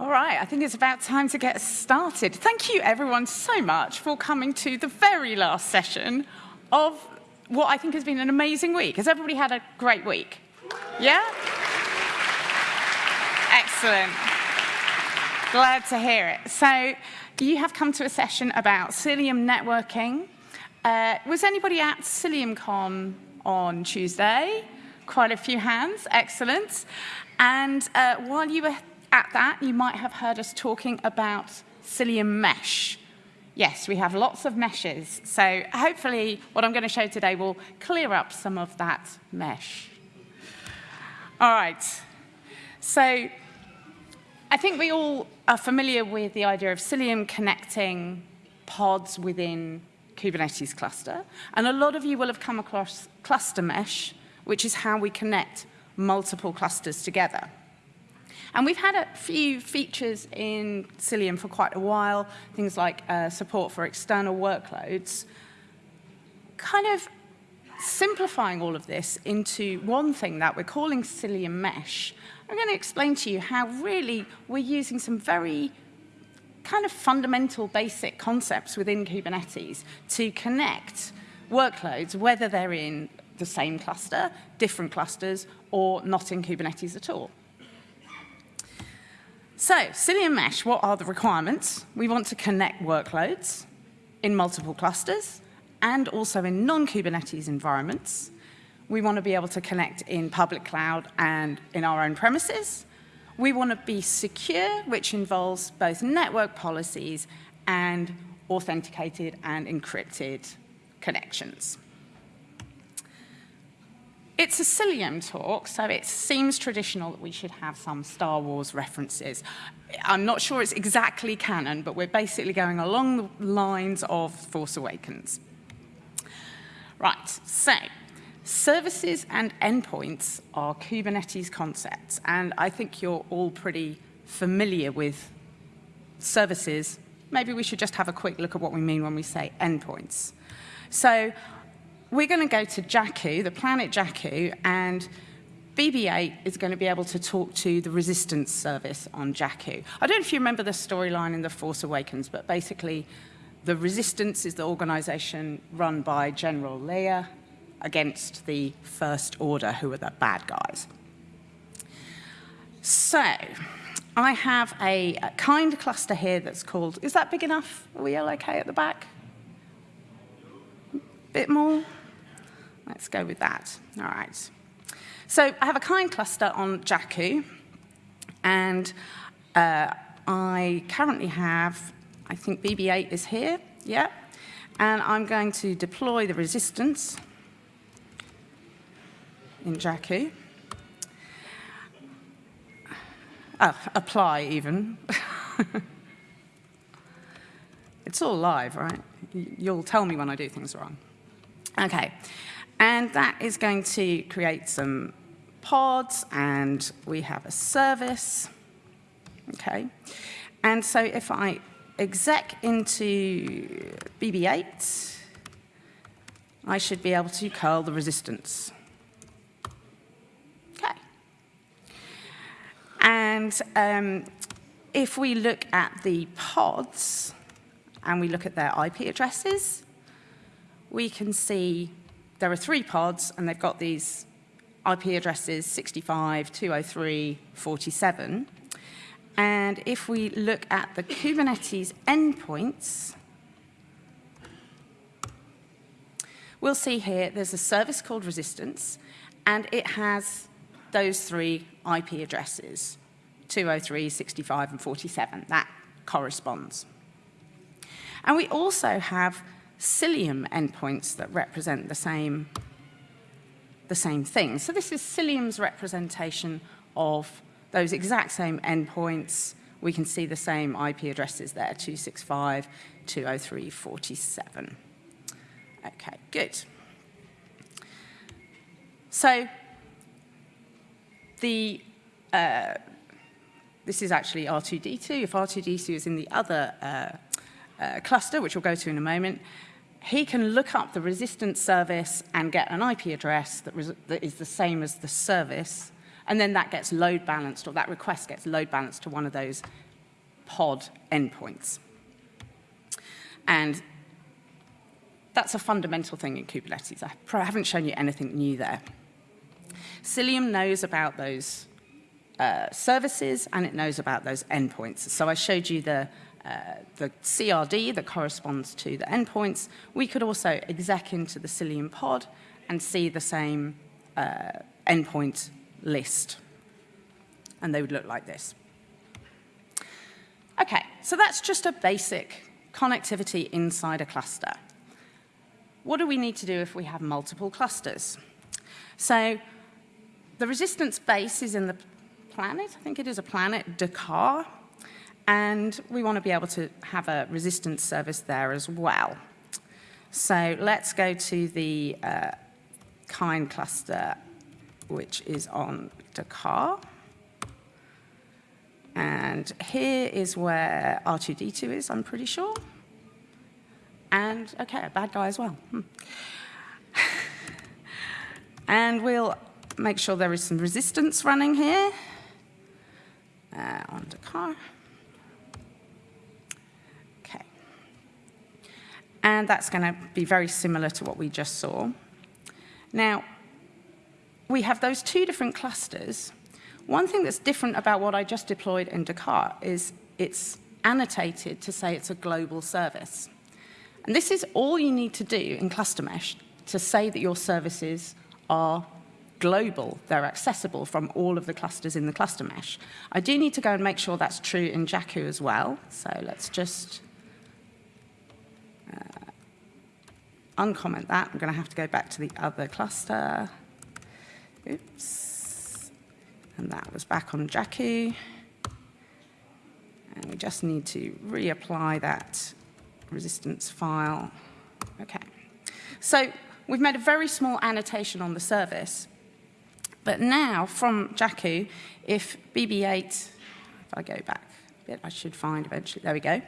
All right, I think it's about time to get started. Thank you everyone so much for coming to the very last session of what I think has been an amazing week. Has everybody had a great week? Yeah? Excellent. Glad to hear it. So you have come to a session about Cilium networking. Uh, was anybody at CiliumCon on Tuesday? Quite a few hands, excellent. And uh, while you were at that, you might have heard us talking about Cilium Mesh. Yes, we have lots of meshes. So hopefully what I'm going to show today will clear up some of that mesh. All right. So I think we all are familiar with the idea of Cilium connecting pods within Kubernetes cluster. And a lot of you will have come across cluster mesh, which is how we connect multiple clusters together. And we've had a few features in Cilium for quite a while, things like uh, support for external workloads, kind of simplifying all of this into one thing that we're calling Cilium Mesh. I'm going to explain to you how really we're using some very kind of fundamental basic concepts within Kubernetes to connect workloads, whether they're in the same cluster, different clusters, or not in Kubernetes at all. So, Cilium Mesh, what are the requirements? We want to connect workloads in multiple clusters and also in non-Kubernetes environments. We want to be able to connect in public cloud and in our own premises. We want to be secure, which involves both network policies and authenticated and encrypted connections. It's a Cilium talk, so it seems traditional that we should have some Star Wars references. I'm not sure it's exactly canon, but we're basically going along the lines of Force Awakens. Right, so services and endpoints are Kubernetes concepts, and I think you're all pretty familiar with services. Maybe we should just have a quick look at what we mean when we say endpoints. So we're going to go to Jakku, the planet Jakku, and BB-8 is going to be able to talk to the resistance service on Jakku. I don't know if you remember the storyline in The Force Awakens, but basically the resistance is the organization run by General Leia against the First Order, who are the bad guys. So I have a, a kind cluster here that's called, is that big enough? Are we all okay at the back? Bit more? Let's go with that. All right. So I have a kind cluster on Jakku, and uh, I currently have, I think BB8 is here, yeah, and I'm going to deploy the resistance in Jakku. Uh, apply even. it's all live, right? You'll tell me when I do things wrong. Okay, and that is going to create some pods, and we have a service. Okay. And so if I exec into BB8, I should be able to curl the resistance. Okay. And um, if we look at the pods and we look at their IP addresses, we can see there are three pods, and they've got these IP addresses 65, 203, 47. And if we look at the Kubernetes endpoints, we'll see here there's a service called Resistance, and it has those three IP addresses, 203, 65, and 47. That corresponds. And we also have Cilium endpoints that represent the same, the same thing. So this is Cilium's representation of those exact same endpoints. We can see the same IP addresses there, 265, 203, 47. Okay, good. So the, uh, this is actually R2D2. If R2D2 is in the other uh, uh, cluster, which we'll go to in a moment, he can look up the resistance service and get an IP address that, that is the same as the service, and then that gets load balanced, or that request gets load balanced to one of those pod endpoints. And that's a fundamental thing in Kubernetes. I haven't shown you anything new there. Cilium knows about those uh, services and it knows about those endpoints. So I showed you the, uh, the CRD that corresponds to the endpoints. We could also exec into the Cilium pod and see the same uh, endpoint list. And they would look like this. Okay, so that's just a basic connectivity inside a cluster. What do we need to do if we have multiple clusters? So the resistance base is in the planet. I think it is a planet, D'Qar. And we want to be able to have a resistance service there as well. So let's go to the uh, kind cluster, which is on D'Qar. And here is where R2D2 is, I'm pretty sure. And, okay, a bad guy as well. Hmm. and we'll make sure there is some resistance running here uh, on D'Qar. And that's going to be very similar to what we just saw. Now, we have those two different clusters. One thing that's different about what I just deployed in D'Qar is it's annotated to say it's a global service. And this is all you need to do in Cluster Mesh to say that your services are global. They're accessible from all of the clusters in the cluster mesh. I do need to go and make sure that's true in Jakku as well. So let's just uh, uncomment that. I'm going to have to go back to the other cluster. Oops. And that was back on Jakku. And we just need to reapply that resistance file. Okay. So we've made a very small annotation on the service. But now, from Jakku, if BB8, if I go back a bit, I should find eventually, there we go.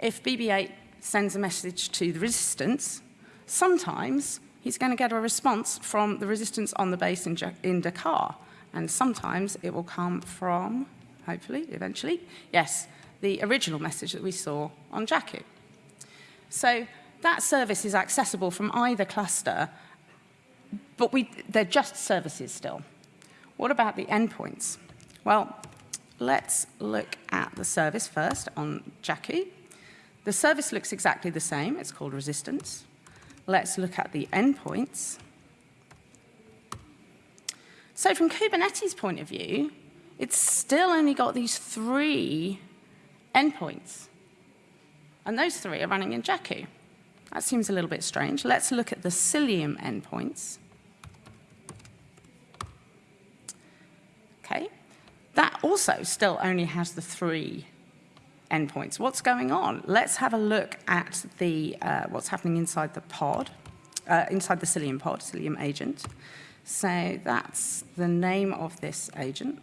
If BB8 sends a message to the resistance, sometimes he's going to get a response from the resistance on the base in, in D'Qar. And sometimes it will come from, hopefully, eventually, yes, the original message that we saw on Jakku. So that service is accessible from either cluster, but we, they're just services still. What about the endpoints? Well, let's look at the service first on Jakku. The service looks exactly the same. It's called resistance. Let's look at the endpoints. So from Kubernetes' point of view, it's still only got these three endpoints. And those three are running in Jakku. That seems a little bit strange. Let's look at the Cilium endpoints. Okay, that also still only has the three endpoints. What's going on? Let's have a look at the uh, what's happening inside the pod, uh, inside the Cilium pod, Cilium agent. So that's the name of this agent.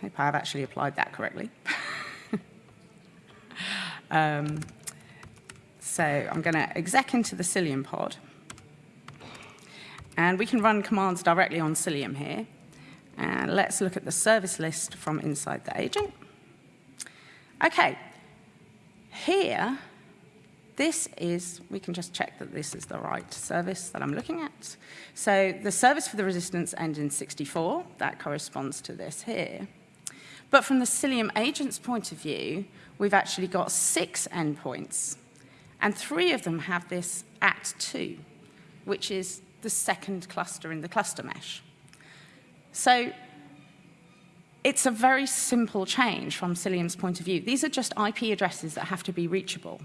Hope I've actually applied that correctly. um, so I'm going to exec into the Cilium pod. And we can run commands directly on Cilium here. And let's look at the service list from inside the agent. Okay, here, this is, we can just check that this is the right service that I'm looking at. So the service for the resistance ends in 64. That corresponds to this here. But from the Cilium agent's point of view, we've actually got six endpoints. And three of them have this at 2, which is the second cluster in the cluster mesh. So it's a very simple change from Cilium's point of view. These are just IP addresses that have to be reachable.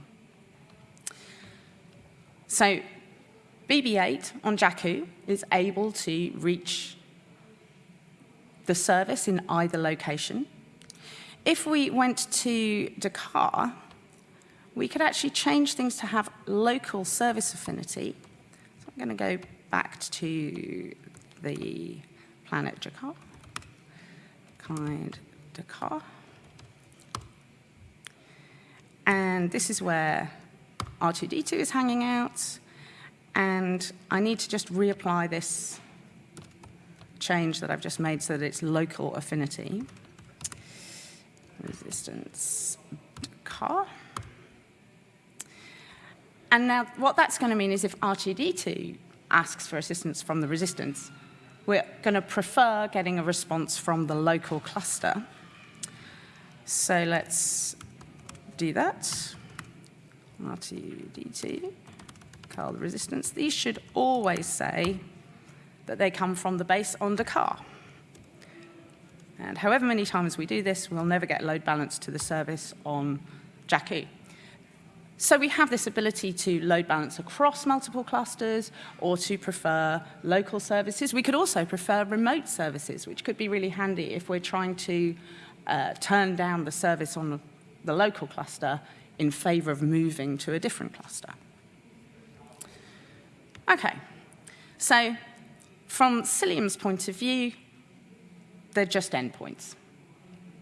So BB8 on Jakku is able to reach the service in either location. If we went to D'Qar, we could actually change things to have local service affinity. So I'm going to go back to the planet Jakar, kind D'Qar. And this is where R2D2 is hanging out. And I need to just reapply this change that I've just made so that it's local affinity. resistance car. And now what that's going to mean is if R2D2 asks for assistance from the resistance, we're going to prefer getting a response from the local cluster. So let's do that. R2D2, call the resistance. These should always say that they come from the base on the car. And however many times we do this, we'll never get load balance to the service on Jakku. So we have this ability to load balance across multiple clusters or to prefer local services. We could also prefer remote services, which could be really handy if we're trying to uh, turn down the service on the, local cluster in favor of moving to a different cluster. Okay, so from Cilium's point of view, they're just endpoints.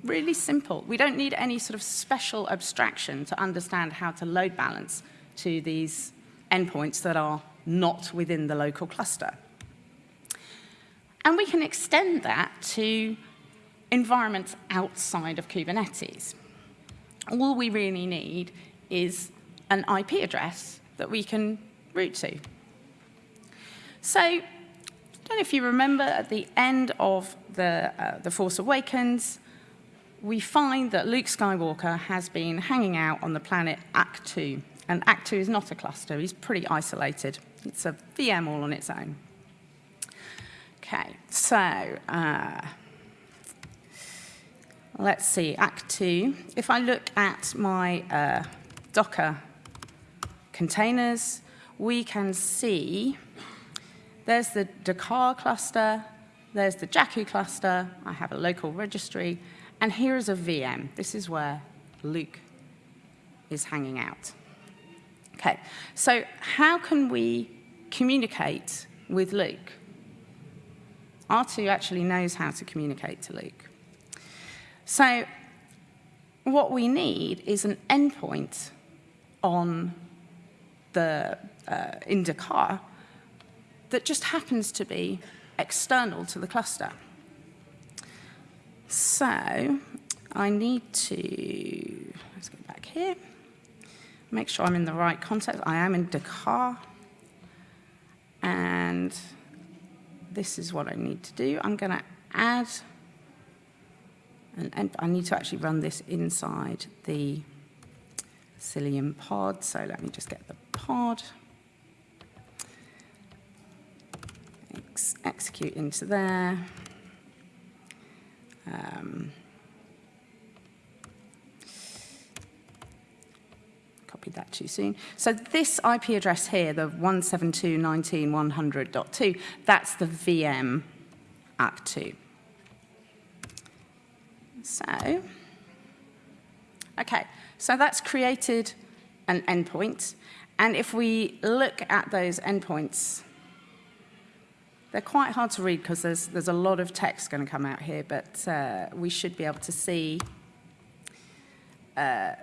Really simple. We don't need any sort of special abstraction to understand how to load balance to these endpoints that are not within the local cluster. And we can extend that to environments outside of Kubernetes. All we really need is an IP address that we can route to. So, I don't know if you remember at the end of the, uh, the Force Awakens, we find that Luke Skywalker has been hanging out on the planet Ahch-To. And Ahch-To is not a cluster, he's pretty isolated. It's a VM all on its own. Okay, so uh, let's see, Ahch-To. If I look at my uh, Docker containers, we can see there's the D'Qar cluster, there's the Jakku cluster, I have a local registry, and here is a VM. This is where Luke is hanging out. Okay, so how can we communicate with Luke? R2 actually knows how to communicate to Luke. So what we need is an endpoint on the uh, in that just happens to be external to the cluster. So I need to, let's go back here, make sure I'm in the right context. I am in D'Qar. And this is what I need to do. I'm going to add, and, I need to actually run this inside the Cilium pod. So let me just get the pod. Ex execute into there. Um, copied that too soon. So this IP address here, the 172.19.100.2, that's the VM Ahch-To. So, okay, so that's created an endpoint. And if we look at those endpoints, they're quite hard to read because there's, there's a lot of text going to come out here, but uh, we should be able to see uh,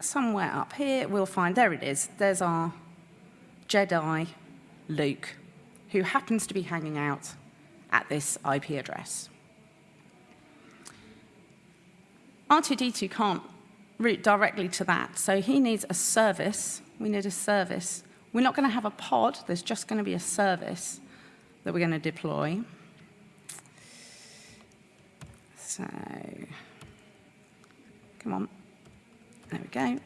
somewhere up here, we'll find, there it is, there's our Jedi Luke, who happens to be hanging out at this IP address. R2-D2 can't route directly to that, so he needs a service. We need a service we're not going to have a pod. There's just going to be a service that we're going to deploy. So, come on. There we go.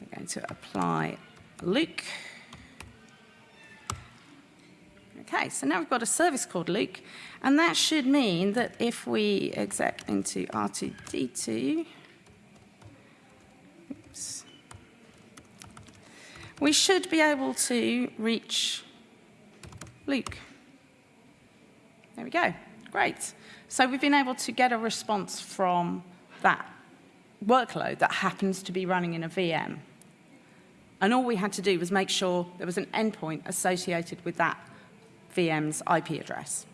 We're going to apply Luke. Okay, so now we've got a service called Luke, and that should mean that if we exec into R2D2, we should be able to reach Luke. There we go. Great. So we've been able to get a response from that workload that happens to be running in a VM. And all we had to do was make sure there was an endpoint associated with that VM's IP address.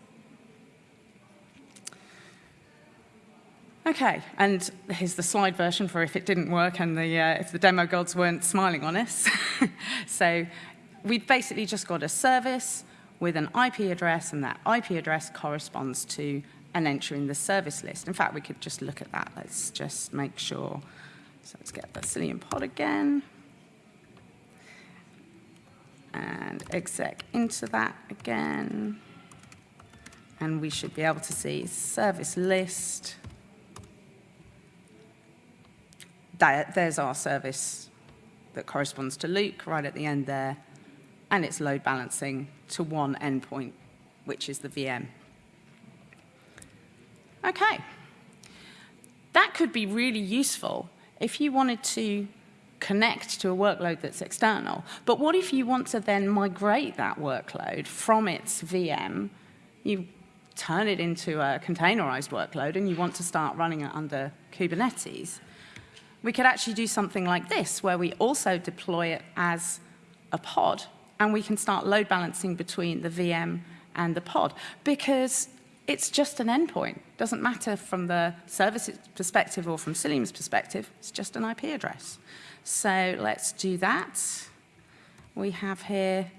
Okay, and here's the slide version for if it didn't work and the, uh, if the demo gods weren't smiling on us. so we've basically just got a service with an IP address, and that IP address corresponds to an entry in the service list. In fact, we could just look at that. Let's just make sure. So let's get the Cilium pod again. And exec into that again. And we should be able to see service list. There's our service that corresponds to Luke right at the end there. And it's load balancing to one endpoint, which is the VM. Okay. That could be really useful if you wanted to connect to a workload that's external. But what if you want to then migrate that workload from its VM, you turn it into a containerized workload and you want to start running it under Kubernetes, we could actually do something like this, where we also deploy it as a pod, and we can start load balancing between the VM and the pod, because it's just an endpoint. Doesn't matter from the service perspective or from Cilium's perspective, it's just an IP address. So let's do that. We have here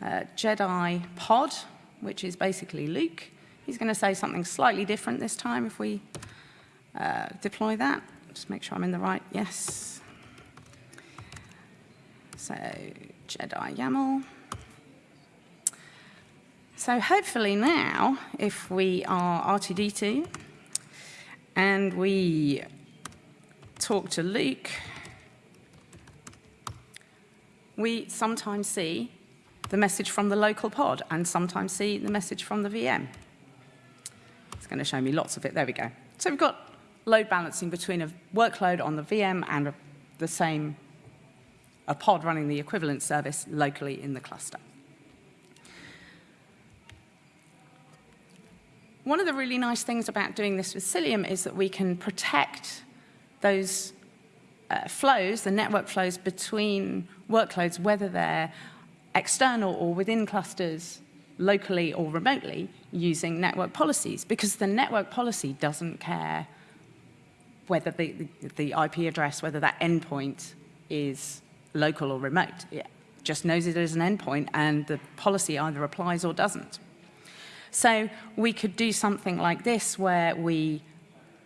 uh, Jedi pod, which is basically Luke. He's going to say something slightly different this time if we uh, deploy that. Just make sure I'm in the right, yes. So Jedi YAML. So hopefully now, if we are R2D2 and we talk to Luke, we sometimes see the message from the local pod and sometimes see the message from the VM. It's going to show me lots of it. There we go. So we've got load balancing between a workload on the VM and a, the same, a pod running the equivalent service locally in the cluster. one of the really nice things about doing this with Cilium is that we can protect those uh, flows, the network flows between workloads, whether they're external or within clusters, locally or remotely, using network policies, because the network policy doesn't care whether the, the, IP address, whether that endpoint is local or remote. It just knows it as an endpoint, and the policy either applies or doesn't. So we could do something like this where we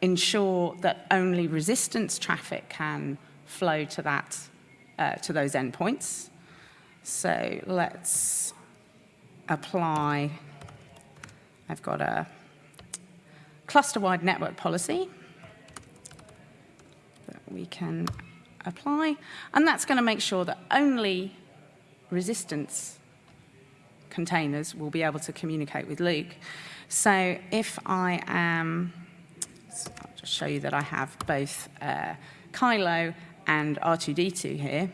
ensure that only resistance traffic can flow to that, uh, to those endpoints. So let's apply, I've got a cluster-wide network policy we can apply, and that's going to make sure that only resistance containers will be able to communicate with Luke. So if I am, I'll just show you that I have both uh, Kylo and R2D2 here.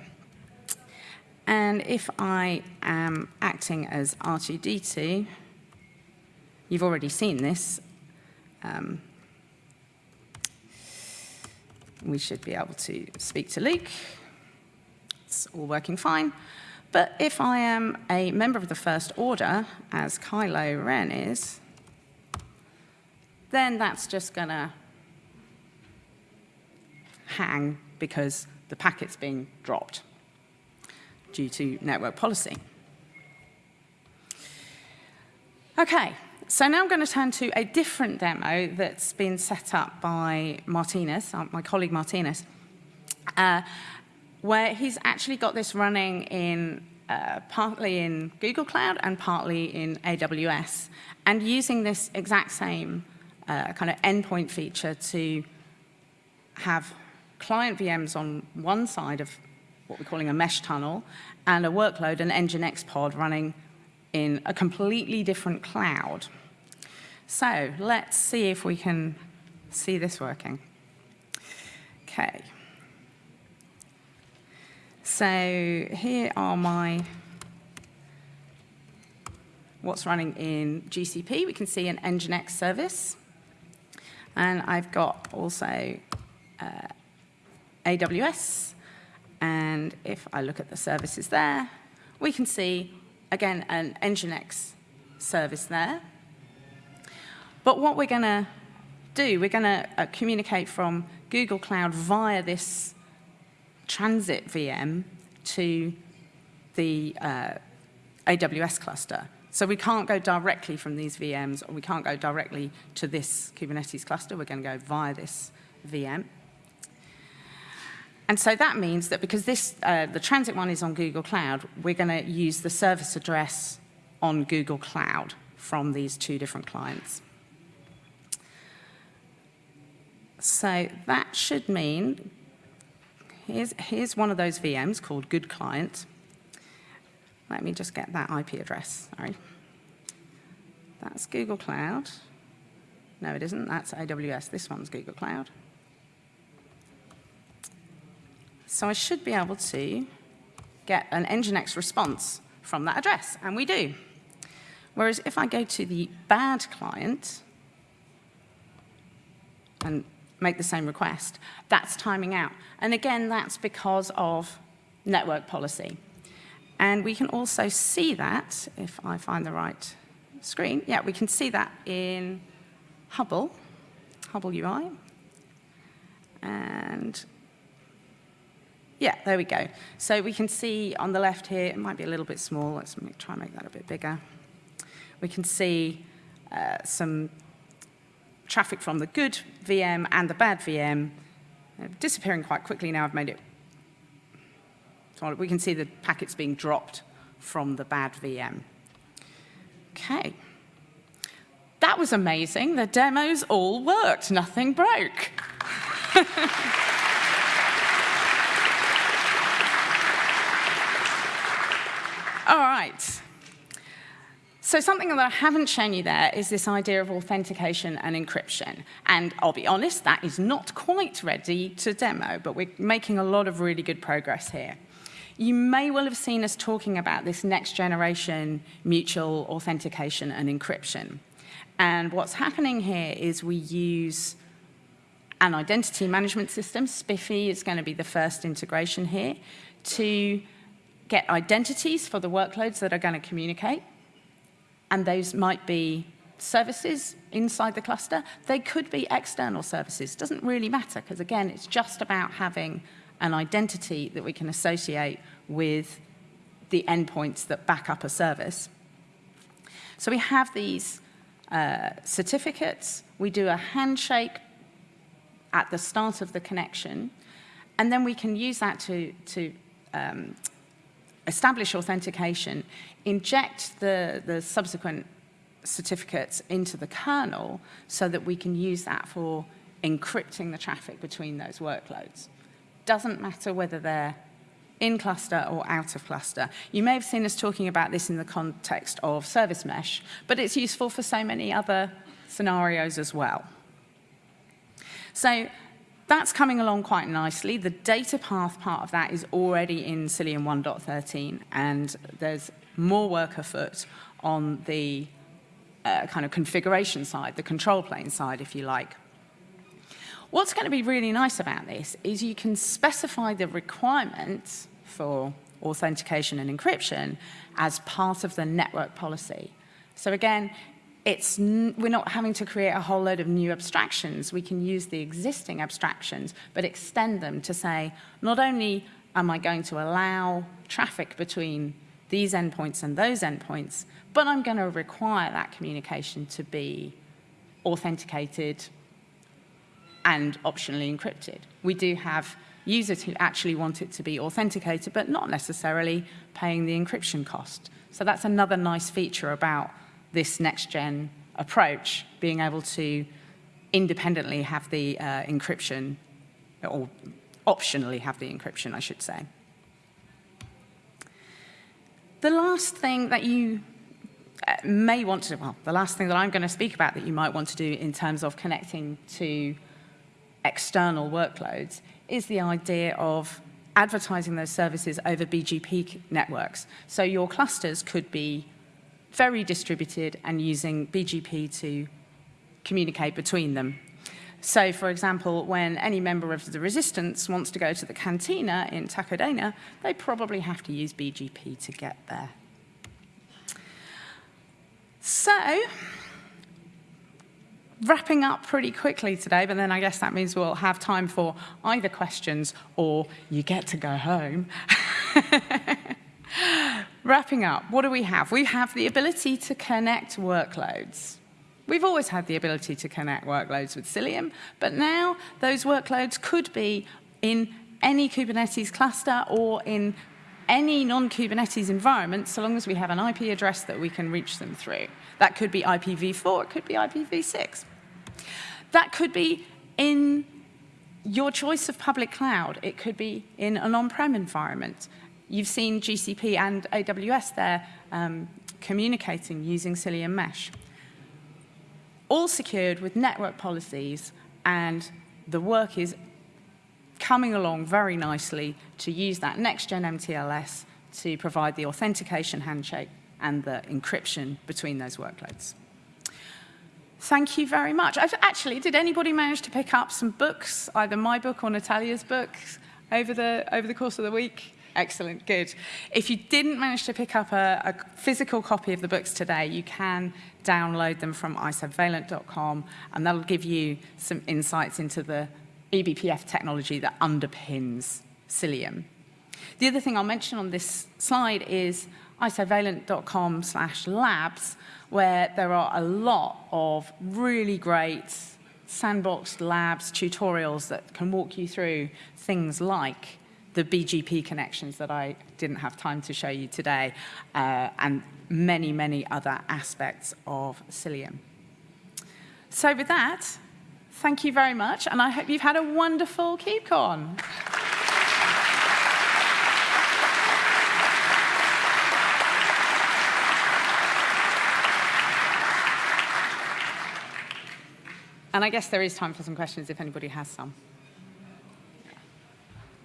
And if I am acting as R2D2, you've already seen this. Um, we should be able to speak to Luke. It's all working fine. But if I am a member of the First Order, as Kylo Ren is, then that's just going to hang because the packet's being dropped due to network policy. Okay, so now I'm going to turn to a different demo that's been set up by Martinez, uh, my colleague Martinez. Uh, where he's actually got this running in uh, partly in Google Cloud and partly in AWS, and using this exact same uh, kind of endpoint feature to have client VMs on one side of what we're calling a mesh tunnel, and a workload, an Nginx pod running in a completely different cloud. So let's see if we can see this working. Okay. So here are my what's running in GCP. We can see an Nginx service. And I've got also uh, AWS. And if I look at the services there, we can see, again, an Nginx service there. But what we're going to do, we're going to uh, communicate from Google Cloud via this transit VM to the uh, AWS cluster. So we can't go directly from these VMs, or we can't go directly to this Kubernetes cluster. We're going to go via this VM. And so that means that because this, uh, the transit one is on Google Cloud, we're going to use the service address on Google Cloud from these two different clients. So that should mean, here's, here's one of those VMs called Good Client. Let me just get that IP address, sorry. That's Google Cloud. No, it isn't, that's AWS. This one's Google Cloud. So I should be able to get an Nginx response from that address, and we do. Whereas if I go to the bad client and make the same request, that's timing out. And again, that's because of network policy. And we can also see that, if I find the right screen, yeah, we can see that in Hubble, Hubble UI. And yeah, there we go. So we can see on the left here, it might be a little bit small. Let's try and make that a bit bigger. We can see uh, some traffic from the good VM and the bad VM uh, disappearing quite quickly now. I've made it. So we can see the packets being dropped from the bad VM. Okay. That was amazing. The demos all worked. Nothing broke. All right. So something that I haven't shown you there is this idea of authentication and encryption. And I'll be honest, that is not quite ready to demo, but we're making a lot of really good progress here. You may well have seen us talking about this next generation mutual authentication and encryption. And what's happening here is we use an identity management system. SPIFFE is going to be the first integration here to get identities for the workloads that are going to communicate. And those might be services inside the cluster. They could be external services. Doesn't really matter, because again, it's just about having an identity that we can associate with the endpoints that back up a service. So we have these uh, certificates. We do a handshake at the start of the connection. And then we can use that to, to um, establish authentication, inject the, the subsequent certificates into the kernel so that we can use that for encrypting the traffic between those workloads. Doesn't matter whether they're in cluster or out of cluster. You may have seen us talking about this in the context of service mesh, but it's useful for so many other scenarios as well. So that's coming along quite nicely. The data path part of that is already in Cilium 1.13, and there's more work afoot on the uh, kind of configuration side, the control plane side, if you like. What's going to be really nice about this is you can specify the requirements for authentication and encryption as part of the network policy. So again, it's we're not having to create a whole load of new abstractions. We can use the existing abstractions, but extend them to say, not only am I going to allow traffic between these endpoints and those endpoints, but I'm going to require that communication to be authenticated and optionally encrypted. We do have users who actually want it to be authenticated, but not necessarily paying the encryption cost. So that's another nice feature about this next-gen approach, being able to independently have the uh, encryption, or optionally have the encryption, I should say. The last thing that you uh, may want to, well, the last thing that I'm going to speak about that you might want to do in terms of connecting to external workloads is the idea of advertising those services over BGP networks. So your clusters could be very distributed and using BGP to communicate between them. So, for example, when any member of the resistance wants to go to the cantina in Takodana, they probably have to use BGP to get there. So, wrapping up pretty quickly today, but then I guess that means we'll have time for either questions or you get to go home. wrapping up, what do we have? We have the ability to connect workloads. We've always had the ability to connect workloads with Cilium, but now those workloads could be in any Kubernetes cluster or in any non-Kubernetes environment, so long as we have an IP address that we can reach them through. That could be IPv4, it could be IPv6. That could be in your choice of public cloud. It could be in an on-prem environment. You've seen GCP and AWS there um, communicating using Cilium Mesh. All secured with network policies, and the work is coming along very nicely to use that next-gen MTLS to provide the authentication handshake and the encryption between those workloads. Thank you very much. Actually, did anybody manage to pick up some books, either my book or Natalia's book, over the, over the course of the week? Excellent, good. If you didn't manage to pick up a, a physical copy of the books today, you can download them from isovalent.com, and that'll give you some insights into the eBPF technology that underpins Cilium. The other thing I'll mention on this slide is isovalent.com slash labs, where there are a lot of really great sandboxed labs tutorials that can walk you through things like the BGP connections that I didn't have time to show you today, uh, and many, many other aspects of Cilium. So with that, thank you very much, and I hope you've had a wonderful KubeCon. And I guess there is time for some questions if anybody has some.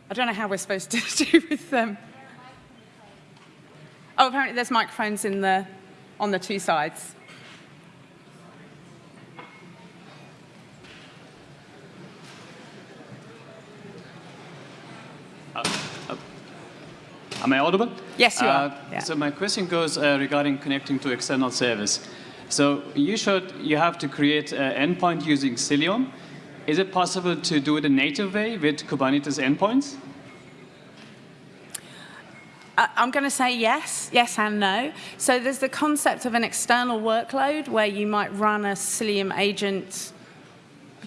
I don't know how we're supposed to do with them. Oh, apparently there's microphones in the, on the two sides. Uh, uh, am I audible? Yes, you are. Uh, yeah. So my question goes uh, regarding connecting to external service. So you showed you have to create an endpoint using Cilium. Is it possible to do it a native way with Kubernetes endpoints? I'm going to say yes, yes and no. So there's the concept of an external workload where you might run a Cilium agent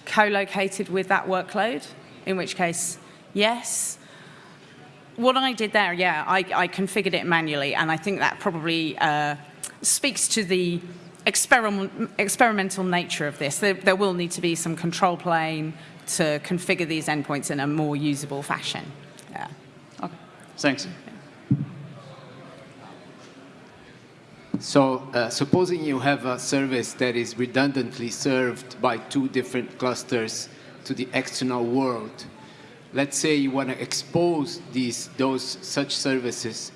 co-located with that workload, in which case, yes. What I did there, yeah, I, I configured it manually, and I think that probably uh, speaks to the experiment, experimental nature of this. There, there will need to be some control plane to configure these endpoints in a more usable fashion. Yeah. Okay. Thanks. So uh, supposing you have a service that is redundantly served by two different clusters to the external world, let's say you want to expose these, those such services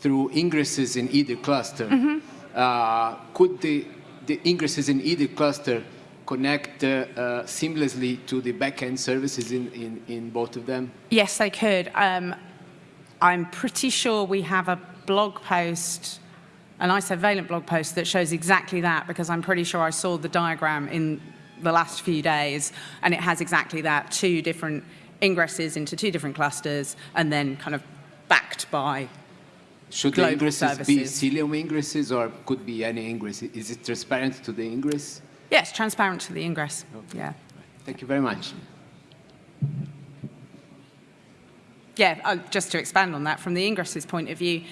through ingresses in either cluster. Mm -hmm uh, could the, the ingresses in either cluster connect uh, uh, seamlessly to the backend services in, in, in, both of them? Yes, they could. Um, I'm pretty sure we have a blog post, an isovalent blog post that shows exactly that because I'm pretty sure I saw the diagram in the last few days and it has exactly that, two different ingresses into two different clusters and then kind of backed by should the ingresses services. be Cilium ingresses or could be any ingress? Is it transparent to the ingress? Yes, transparent to the ingress. Okay. Yeah. Thank you very much. Yeah, uh, just to expand on that, from the ingress's point of view,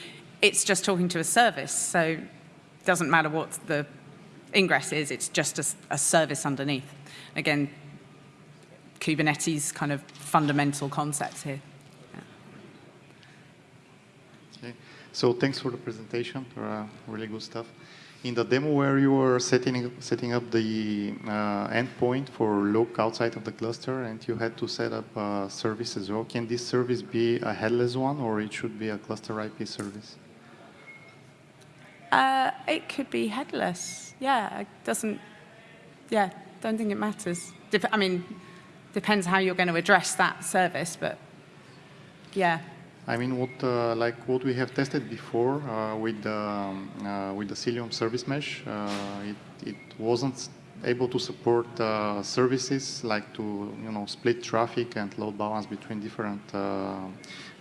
it's just talking to a service, so it doesn't matter what the ingress is, it's just a, a service underneath. Again, Kubernetes kind of fundamental concepts here. So thanks for the presentation, uh, really good stuff. In the demo where you were setting, setting up the uh, endpoint for Luke outside of the cluster and you had to set up a service as well, can this service be a headless one or it should be a cluster IP service? Uh, it could be headless. Yeah, it doesn't, yeah, don't think it matters. Dep I mean, depends how you're going to address that service, but yeah. I mean, what uh, like what we have tested before uh, with the um, uh, with the Cilium service mesh, uh, it it wasn't able to support uh, services like to you know split traffic and load balance between different uh,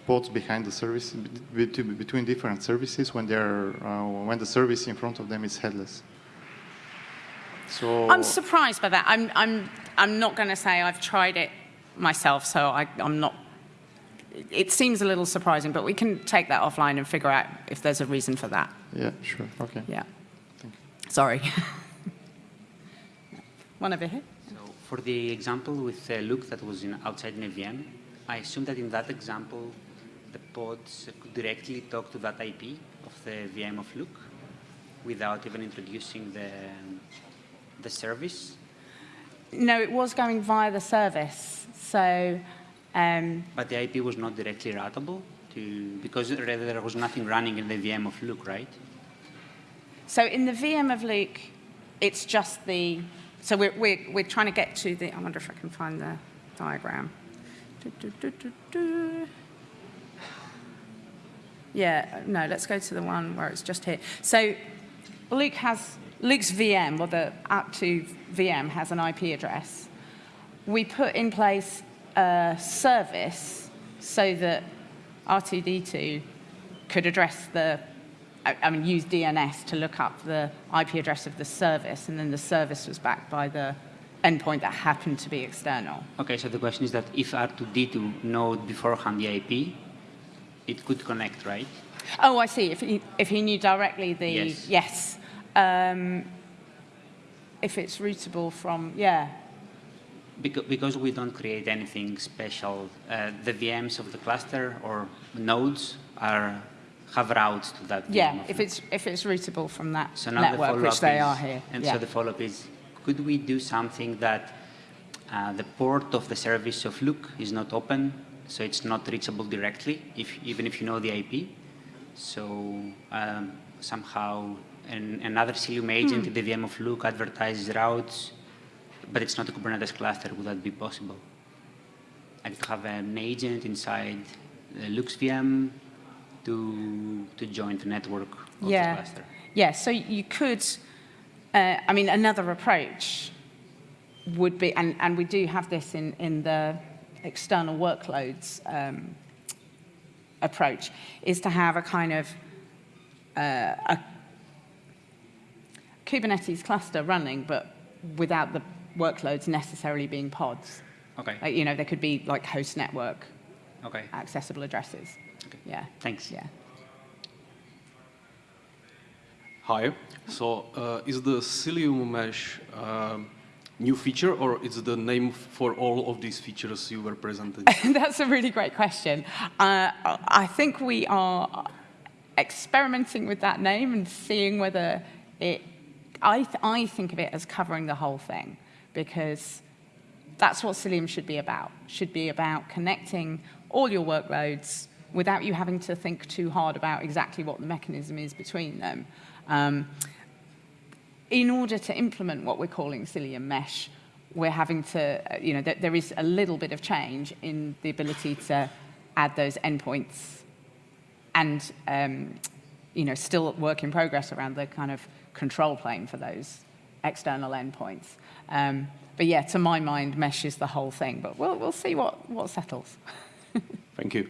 pods behind the service be- be- between different services when they're when the service in front of them is headless. So I'm surprised by that. I'm, I'm, I'm not going to say I've tried it myself, so I, I'm not. It seems a little surprising, but we can take that offline and figure out if there's a reason for that. yeah, sure, okay. Yeah. Thank you. Sorry. One over here. So for the example with uh, Luke that was in, outside in a VM, I assume that in that example, the pods could directly talk to that IP of the VM of Luke without even introducing the, the service. No, it was going via the service. So, um, But the IP was not directly routable to, because there was nothing running in the VM of Luke, right? so in the VM of Luke, it's just the. So we're, we're, we're trying to get to the. I wonder if I can find the diagram. Du- du- du. Yeah, no, let's go to the one where it's just here. So Luke has, Luke's VM, or the up2 VM, has an IP address. We put in place a service so that R2D2 could address the, I I mean, use DNS to look up the IP address of the service, and then the service was backed by the endpoint that happened to be external. Okay, so the question is that if R2D2 know beforehand the IP, it could connect, right? Oh, I see. If he, if he knew directly the Yes. yes. Um, if it's routable from yeah. Because, because we don't create anything special, uh, the VMs of the cluster or nodes are have routes to that VM. Yeah, if it's if it's routable from that so now the network, follow-up which they is, are here. And yeah. so the follow-up is, could we do something that uh, the port of the service of Luke is not open, so it's not reachable directly, if, even if you know the IP? So um, somehow an, another Cilium agent in the VM of Luke advertises routes, but it's not a Kubernetes cluster. Would that be possible? Like to have an agent inside the Luke's VM to, to join the network of yeah. the cluster. Yeah, so you could, uh, I mean, another approach would be, and, and we do have this in, in the external workloads um, approach, is to have a kind of uh, a Kubernetes cluster running, but without the workloads necessarily being pods. Okay. Like, you know, there could be like host network Okay. accessible addresses. Okay. Yeah. Thanks. Yeah. Hi. So, uh, is the Cilium mesh um, new feature, or is the name for all of these features you were presenting? That's a really great question. Uh, I think we are experimenting with that name and seeing whether it. I, th- I think of it as covering the whole thing because that's what Cilium should be about. Should be about connecting all your workloads without you having to think too hard about exactly what the mechanism is between them. Um, in order to implement what we're calling Cilium Mesh, we're having to, uh, you know, there, there is a little bit of change in the ability to add those endpoints and, um, you know, still work in progress around the kind of control plane for those external endpoints. Um, but yeah, to my mind, meshes the whole thing. But we'll, we'll see what, what settles. Thank you.